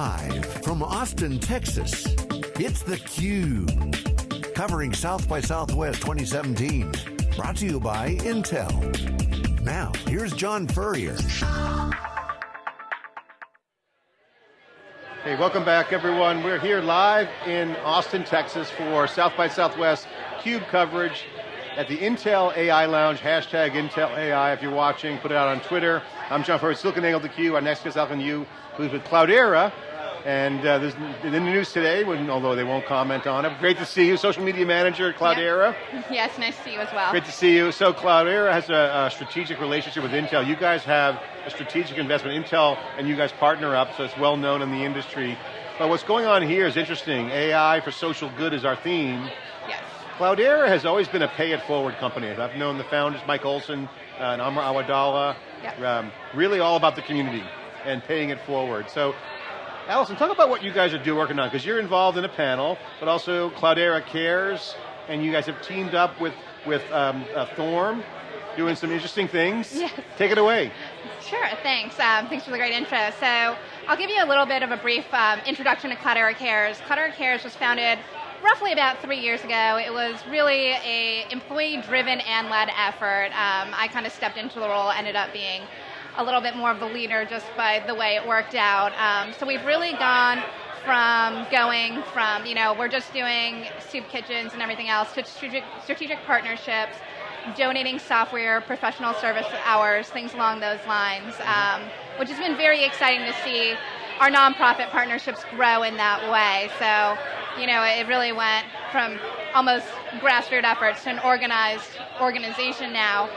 Live from Austin, Texas, it's theCUBE. Covering South by Southwest 2017. Brought to you by Intel. Now, here's John Furrier. Hey, welcome back everyone. We're here live in Austin, Texas for South by Southwest CUBE coverage at the Intel AI Lounge, hashtag Intel AI if you're watching, put it out on Twitter. I'm John Furrier, SiliconANGLE theCUBE. Our next guest, Alvin Yu, who's with Cloudera, and uh, there's in the news today, although they won't comment on it. Great to see you, social media manager at Cloudera. Yeah. Yes, nice to see you as well. Great to see you. So Cloudera has a, a, strategic relationship with Intel. You guys have a strategic investment. Intel and you guys partner up, so it's well known in the industry. But what's going on here is interesting. AI for social good is our theme. Yes. Cloudera has always been a pay it forward company. I've known the founders, Mike Olson uh, and Amr Awadallah, yep. um, really all about the community and paying it forward. So, Allison, talk about what you guys are doing working on, because you're involved in a panel, but also Cloudera Cares, and you guys have teamed up with, with um, uh, Thorn, doing some interesting things. Yes. Take it away. Sure, thanks. Um, thanks for the great intro. So, I'll give you a little bit of a brief um, introduction to Cloudera Cares. Cloudera Cares was founded roughly about three years ago. It was really a employee-driven and led effort. Um, I kind of stepped into the role, ended up being a little bit more of the leader just by the way it worked out. Um, so we've really gone from going from, you know, we're just doing soup kitchens and everything else to strategic, strategic partnerships, donating software, professional service hours, things along those lines, um, which has been very exciting to see our nonprofit partnerships grow in that way. So you know, it really went from almost grassroots efforts to an organized organization now.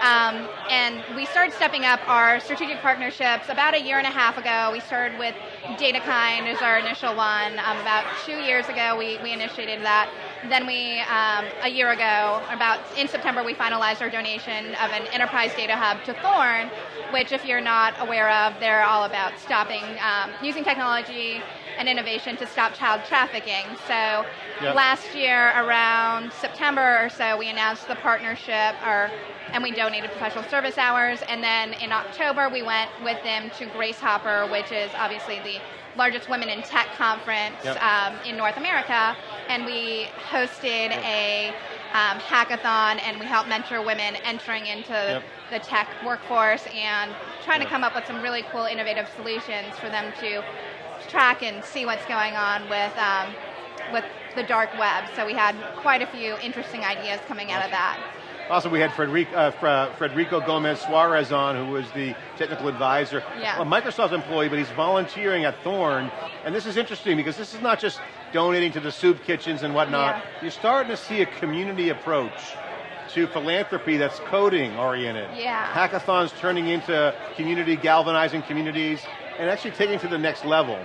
Um, and we started stepping up our strategic partnerships about a year and a half ago. We started with DataKind as our initial one. Um, about two years ago, we, we initiated that. Then we, um, a year ago, about in September, we finalized our donation of an enterprise data hub to Thorn, which if you're not aware of, they're all about stopping, um, using technology and innovation to stop child trafficking. So yep. last year, around September or so, we announced the partnership, or, and we donated professional service hours. And then in October, we went with them to Grace Hopper, which is obviously the largest women in tech conference yep. um, in North America, and we hosted yep. a um, hackathon, and we helped mentor women entering into yep. the tech workforce and trying to come up with some really cool, innovative solutions for them to track and see what's going on with um, with the dark web. So we had quite a few interesting ideas coming out of that. Also, we had Frederico, uh, Frederico Gomez Suarez on, who was the technical advisor, yeah. a Microsoft employee, but he's volunteering at Thorn. And this is interesting because this is not just donating to the soup kitchens and whatnot. Yeah. You're starting to see a community approach to philanthropy that's coding oriented. Yeah. Hackathons turning into community, galvanizing communities, and actually taking to the next level.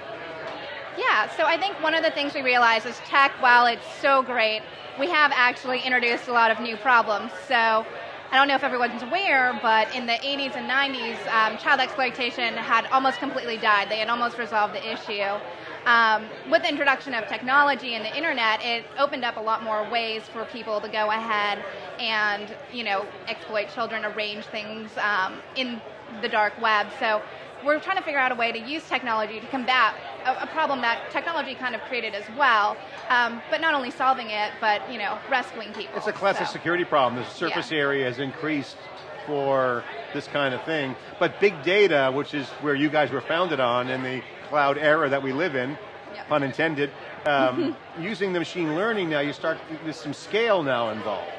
Yeah, so I think one of the things we realize is tech, while it's so great, we have actually introduced a lot of new problems. So I don't know if everyone's aware, but in the 80s and 90s, um, child exploitation had almost completely died. They had almost resolved the issue. Um, with the introduction of technology and the internet, it opened up a lot more ways for people to go ahead and, you know, exploit children, arrange things um, in the dark web. So we're trying to figure out a way to use technology to combat a, a problem that technology kind of created as well, um, but not only solving it, but you know, rescuing people. It's a classic so. security problem. The surface yeah. area has increased for this kind of thing. But big data, which is where you guys were founded on in the cloud era that we live in, yep. pun intended, um, using the machine learning now, you start, there's some scale now involved.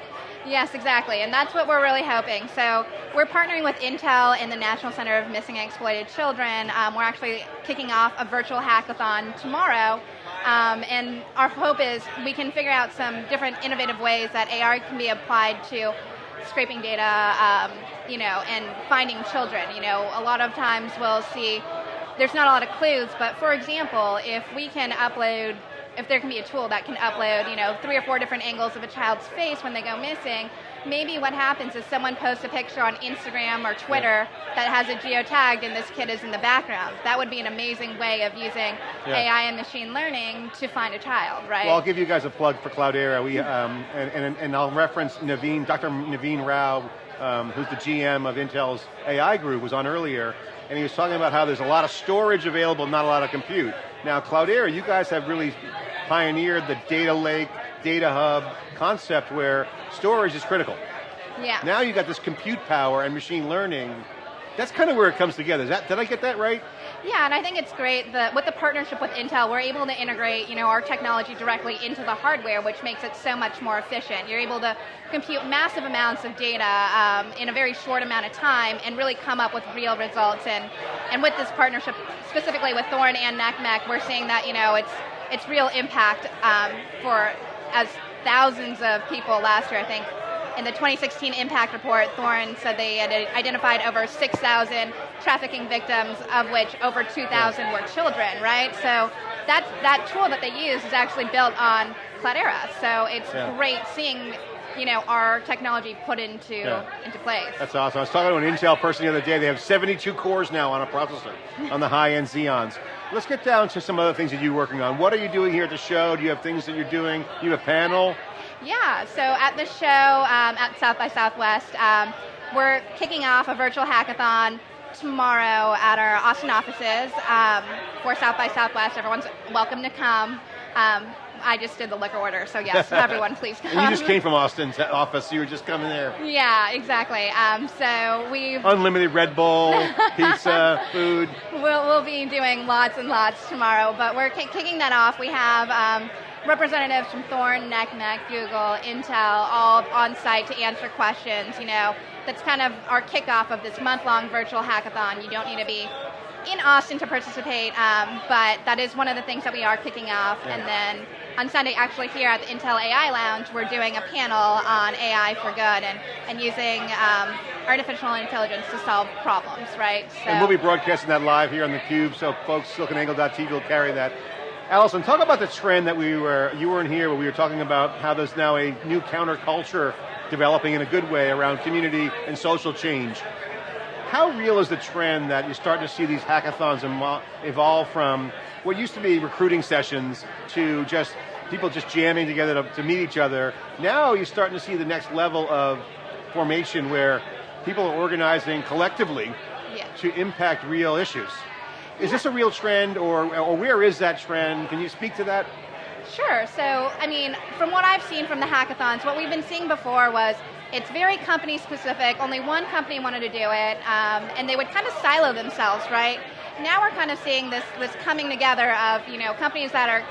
Yes, exactly, and that's what we're really hoping. So we're partnering with Intel and the National Center of Missing and Exploited Children. Um, we're actually kicking off a virtual hackathon tomorrow, um, and our hope is we can figure out some different innovative ways that AR can be applied to scraping data, um, you know, and finding children. You know, a lot of times we'll see there's not a lot of clues, but for example, if we can upload if there can be a tool that can upload, you know, three or four different angles of a child's face when they go missing, maybe what happens is someone posts a picture on Instagram or Twitter yeah. that has a geotag and this kid is in the background. That would be an amazing way of using yeah. AI and machine learning to find a child, right? Well, I'll give you guys a plug for Cloudera. We, um, and, and, and I'll reference Naveen, Dr. Naveen Rao, um, who's the GM of Intel's AI group, was on earlier, and he was talking about how there's a lot of storage available, not a lot of compute. Now, Cloudera, you guys have really pioneered the data lake, data hub concept where storage is critical. Yeah. Now you've got this compute power and machine learning. That's kind of where it comes together. Is that, did I get that right? Yeah, and I think it's great that with the partnership with Intel, we're able to integrate, you know, our technology directly into the hardware, which makes it so much more efficient. You're able to compute massive amounts of data um, in a very short amount of time and really come up with real results. And and with this partnership, specifically with Thorn and NCMEC, we're seeing that you know it's it's real impact um, for as thousands of people last year. I think in the 2016 impact report, Thorn said they had identified over 6,000 trafficking victims, of which over 2,000 were children, right? So that, that tool that they use is actually built on Cloudera. So it's Yeah. great seeing you know, our technology put into, Yeah. into place. That's awesome. I was talking to an Intel person the other day. They have 72 cores now on a processor, on the high-end Xeons. Let's get down to some other things that you're working on. What are you doing here at the show? Do you have things that you're doing? You have a panel? Yeah, so at the show um, at South by Southwest, um, we're kicking off a virtual hackathon tomorrow at our Austin offices um, for South by Southwest. Everyone's welcome to come. Um, I just did the liquor order, so yes, everyone please come. You just came from Austin's office, so you were just coming there. Yeah, exactly. Um, so we've Unlimited Red Bull, pizza, food. We'll, we'll be doing lots and lots tomorrow, but we're ki- kicking that off. We have um, representatives from Thorn, NCMEC, Google, Intel, all on site to answer questions. You know, that's kind of our kickoff of this month-long virtual hackathon. You don't need to be in Austin to participate, um, but that is one of the things that we are kicking off. Yeah. And then on Sunday, actually here at the Intel AI Lounge, we're doing a panel on AI for good and, and using um, artificial intelligence to solve problems, right? So, And we'll be broadcasting that live here on theCUBE, so folks, siliconangle.tv will carry that. Allison, talk about the trend that we were, you weren't here, but we were talking about how there's now a new counterculture developing in a good way around community and social change. How real is the trend that you're starting to see these hackathons evolve from what used to be recruiting sessions to just people just jamming together to, to meet each other? Now you're starting to see the next level of formation where people are organizing collectively yeah. to impact real issues. Is this a real trend, or, or where is that trend? Can you speak to that? Sure. So, I mean, from what I've seen from the hackathons, what we've been seeing before was it's very company specific. Only one company wanted to do it, um, and they would kind of silo themselves, right? Now we're kind of seeing this this coming together of you know companies that are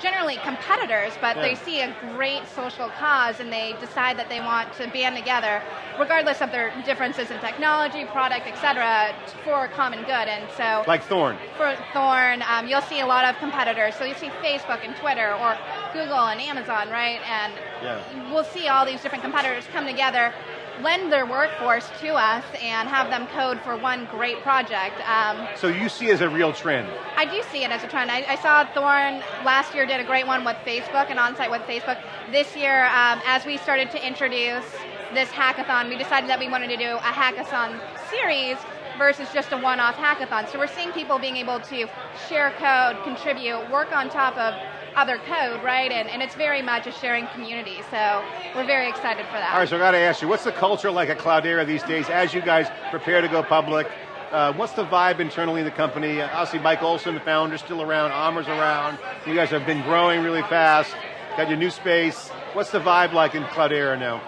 generally competitors, but they see a great social cause and they decide that they want to band together, regardless of their differences in technology, product, etc., for a common good. And so, Like Thorn. for Thorn, um, you'll see a lot of competitors. So you see Facebook and Twitter, or Google and Amazon, right? And Yeah. we'll see all these different competitors come together, lend their workforce to us, and have them code for one great project. Um, So you see it as a real trend. I do see it as a trend. I, I saw Thorn last year did a great one with Facebook and on-site with Facebook. This year, um, as we started to introduce this hackathon, we decided that we wanted to do a hackathon series versus just a one-off hackathon. So we're seeing people being able to share code, contribute, work on top of other code, right? And, and it's very much a sharing community. So we're very excited for that. All right, so I got to ask you, what's the culture like at Cloudera these days as you guys prepare to go public? Uh, what's the vibe internally in the company? Uh, Obviously, Mike Olson, the founder, still around. Amr's around. You guys have been growing really fast. Got your new space. What's the vibe like in Cloudera now?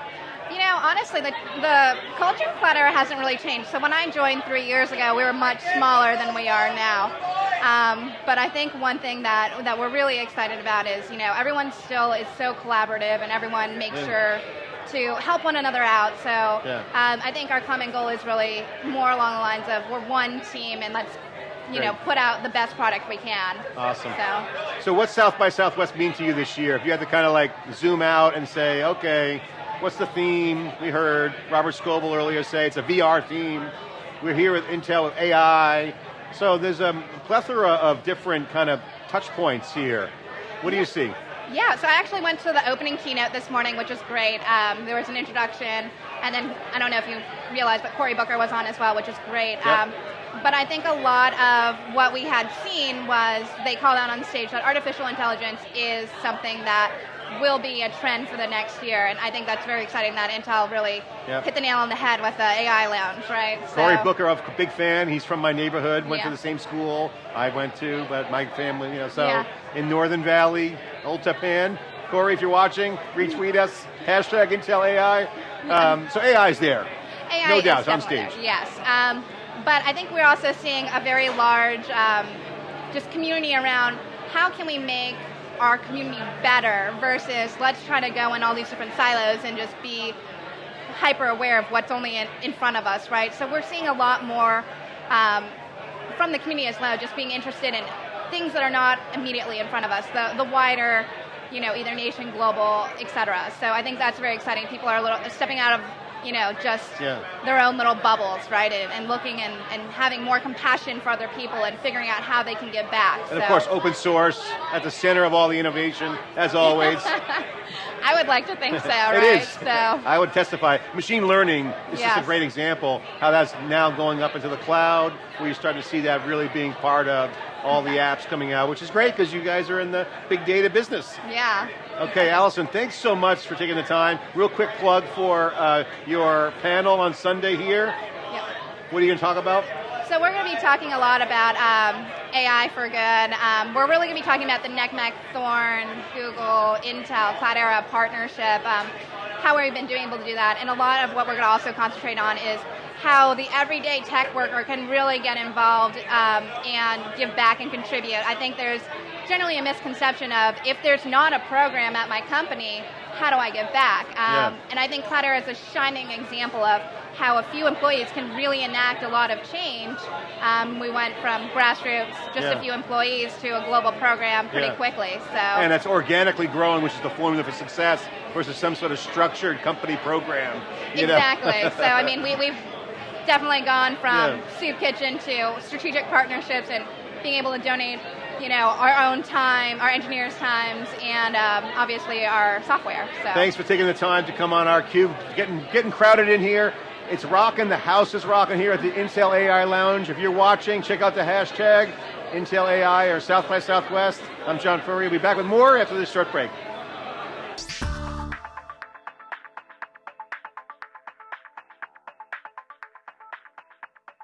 Honestly, the, the culture of Cloudera hasn't really changed. So when I joined three years ago, we were much smaller than we are now. Um, but I think one thing that, that we're really excited about is, you know, everyone still is so collaborative and everyone makes Yeah. sure to help one another out. So Yeah. um, I think our common goal is really more along the lines of we're one team and let's, you know, put out the best product we can. Awesome. So. So what's South by Southwest mean to you this year? If you had to kind of like zoom out and say, okay, what's the theme? We heard Robert Scoble earlier say it's a VR theme. We're here with Intel with AI. So there's a plethora of different kind of touch points here. What do you see? Yeah, so I actually went to the opening keynote this morning, which was great. Um, there was an introduction, and then I don't know if you realized, but Cory Booker was on as well, which is great. Yep. Um, but I think a lot of what we had seen was they called out on stage that artificial intelligence is something that will be a trend for the next year, and I think that's very exciting that Intel really Yep. hit the nail on the head with the AI lounge, right? Cory So- Booker, I'm a big fan. He's from my neighborhood. Went to the same school I went to, but my family, you know, so Yeah. in Northern Valley, Old Tappan. Cory, if you're watching, retweet us. Hashtag Intel AI. Um, so AI is there. AI no is doubt, it's on stage. there, Yes, um, but I think we're also seeing a very large, um, just community around how can we make our community better versus let's try to go in all these different silos and just be hyper aware of what's only in, in front of us, right? So we're seeing a lot more um, from the community as well, just being interested in things that are not immediately in front of us, the, the wider, you know, either nation, global, et cetera. So I think that's very exciting. People are a little stepping out of, you know, just Yeah. their own little bubbles, right? And, and looking and, and having more compassion for other people and figuring out how they can give back. And of course, open source at the center of all the innovation, as always. I would like to think so, It right? is. So I would testify. Machine learning is just a great example how that's now going up into the cloud, where you start to see that really being part of all the apps coming out, which is great because you guys are in the big data business. yeah. Okay, Allison, thanks so much for taking the time. Real quick plug for uh, your panel on Sunday here. yeah. What are you going to talk about? So we're going to be talking a lot about um, AI for good. Um, we're really going to be talking about the NCMEC, Thorn, Google, Intel, Cloudera partnership, um, how we've been doing able to do that, and a lot of what we're going to also concentrate on is how the everyday tech worker can really get involved um, and give back and contribute. I think there's generally a misconception of if there's not a program at my company, how do I give back? Um, Yeah. And I think Cloudera is a shining example of how a few employees can really enact a lot of change. Um, we went from grassroots, just Yeah. a few employees, to a global program pretty Yeah. quickly. So And that's organically growing, which is the formula for success, versus some sort of structured company program. exactly. so I mean, we, we've definitely gone from soup kitchen to strategic partnerships and being able to donate. You know, our own time, our engineers' times, and um, obviously our software. So Thanks for taking the time to come on our cube. Getting getting crowded in here. It's rocking. The house is rocking here at the Intel AI Lounge. If you're watching, check out the hashtag Intel AI or South by Southwest. I'm John Furrier. We'll be back with more after this short break.